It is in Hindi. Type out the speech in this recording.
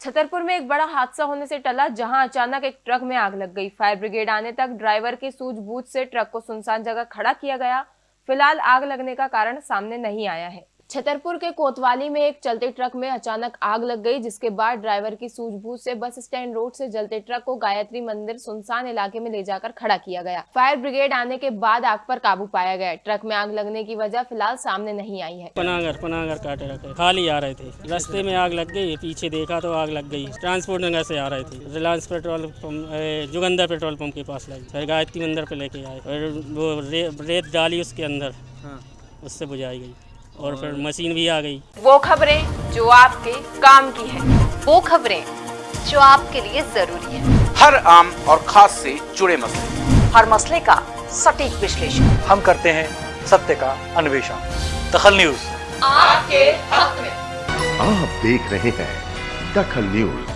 छतरपुर में एक बड़ा हादसा होने से टला, जहाँ अचानक एक ट्रक में आग लग गई। फायर ब्रिगेड आने तक ड्राइवर की सूझबूझ से ट्रक को सुनसान जगह खड़ा किया गया। फ़िलहाल आग लगने का कारण सामने नहीं आया है। छतरपुर के कोतवाली में एक चलते ट्रक में अचानक आग लग गई जिसके बाद ड्राइवर की सूझबूझ से बस स्टैंड रोड से जलते ट्रक को गायत्री मंदिर सुनसान इलाके में ले जाकर खड़ा किया गया। फायर ब्रिगेड आने के बाद आग पर काबू पाया गया। ट्रक में आग लगने की वजह फ़िलहाल सामने नहीं आई है। पनागर पनागर काटे रखे खाली आ रहे थे। रस्ते में आग लग गई पीछे देखा तो आग लग गई। ट्रांसपोर्ट नगर से आ रहे थे। Reliance petrol pump Jugandar petrol pump के पास लगी। फिर गायत्री मंदिर पे लेके आए। और वो रेत डाली उसके अंदर। उससे बुझाई गई। और फिर मशीन भी आ गई। वो खबरें जो आपके काम की है वो खबरें जो आपके लिए ज़रूरी है। हर आम और खास से जुड़े मसले। हर मसले का सटीक विश्लेषण। हम करते हैं सत्य का अन्वेषण। दखल न्यूज़। आपके हक में। आप देख रहे हैं दखल न्यूज़।